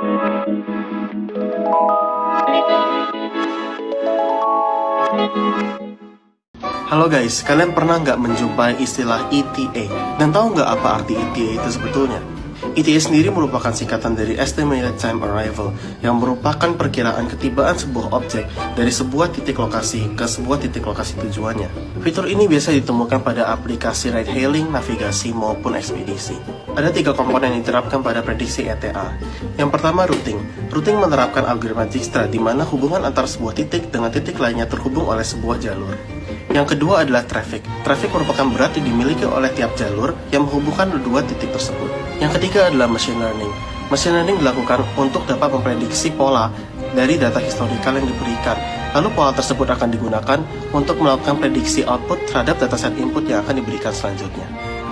Halo guys, kalian pernah nggak menjumpai istilah ETA? Dan tahu nggak apa arti ETA itu sebetulnya? ETA sendiri merupakan singkatan dari Estimated Time Arrival yang merupakan perkiraan ketibaan sebuah objek dari sebuah titik lokasi ke sebuah titik lokasi tujuannya. Fitur ini biasa ditemukan pada aplikasi ride hailing, navigasi, maupun ekspedisi. Ada tiga komponen yang diterapkan pada prediksi ETA. Yang pertama routing. Routing menerapkan algoritma Dijkstra di mana hubungan antara sebuah titik dengan titik lainnya terhubung oleh sebuah jalur. Yang kedua adalah traffic. Traffic merupakan berat yang dimiliki oleh tiap jalur yang menghubungkan dua titik tersebut. Yang ketiga adalah machine learning. Machine learning dilakukan untuk dapat memprediksi pola dari data historikal yang diberikan. Lalu pola tersebut akan digunakan untuk melakukan prediksi output terhadap dataset input yang akan diberikan selanjutnya.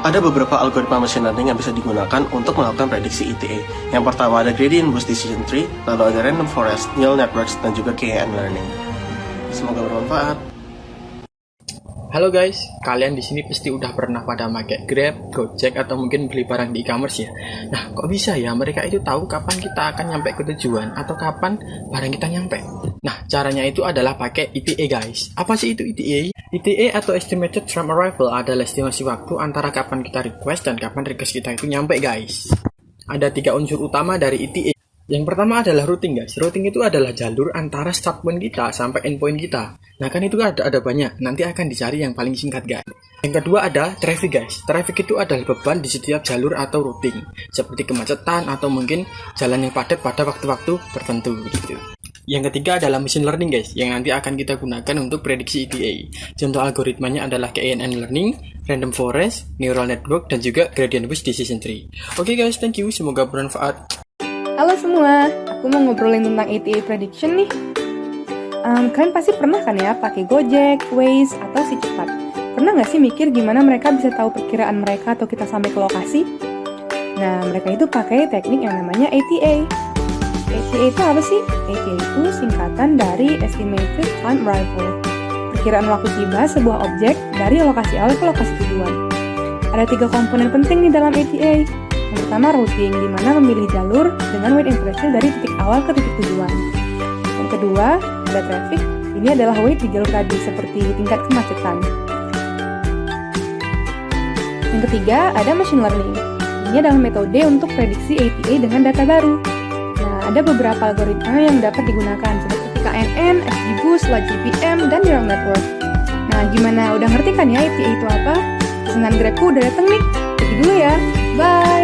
Ada beberapa algoritma machine learning yang bisa digunakan untuk melakukan prediksi ETA. Yang pertama ada gradient boost decision tree, lalu ada random forest, neural networks, dan juga KNN learning. Semoga bermanfaat. Halo guys, kalian di sini pasti udah pernah pada pakai Grab, Gojek atau mungkin beli barang di e-commerce ya. Nah, kok bisa ya mereka itu tahu kapan kita akan nyampe ke tujuan atau kapan barang kita nyampe? Nah, caranya itu adalah pakai ETA guys. Apa sih itu ETA? ETA atau Estimated Time Arrival adalah estimasi waktu antara kapan kita request dan kapan request kita itu nyampe guys. Ada tiga unsur utama dari ETA. Yang pertama adalah routing guys. Routing itu adalah jalur antara start point kita sampai end point kita. Nah kan itu ada ada banyak. Nanti akan dicari yang paling singkat guys. Yang kedua ada traffic guys. Traffic itu adalah beban di setiap jalur atau routing, seperti kemacetan atau mungkin jalan yang padat pada waktu-waktu tertentu gitu. Yang ketiga adalah machine learning guys, yang nanti akan kita gunakan untuk prediksi ETA. Contoh algoritmanya adalah KNN learning, random forest, neural network, dan juga gradient boost decision tree. Oke okay guys, thank you. Semoga bermanfaat. Halo semua, aku mau ngobrolin tentang ETA prediction nih. Um, kalian pasti pernah kan ya pakai Gojek, Waze, atau si cepat. Pernah nggak sih mikir gimana mereka bisa tahu perkiraan mereka atau kita sampai ke lokasi? Nah, mereka itu pakai teknik yang namanya ATA. ATA itu apa sih? ATA itu singkatan dari Estimated Time Arrival. Perkiraan waktu tiba sebuah objek dari lokasi awal ke lokasi tujuan. Ada tiga komponen penting nih dalam ATA, yang pertama routing, di mana memilih jalur dengan weight impression dari titik awal ke titik tujuan. Yang kedua, ada traffic, ini adalah weight di jalur tadi seperti tingkat kemacetan. Yang ketiga, ada machine learning. Ini adalah metode untuk prediksi ATA dengan data baru. Nah, ada beberapa algoritma yang dapat digunakan seperti KNN, XGBoost, LogGPM, dan neural network. Nah, gimana? Udah ngerti kan ya ATA itu apa? Pesanan Grabku udah dateng nih. Pergi dulu ya. Bye!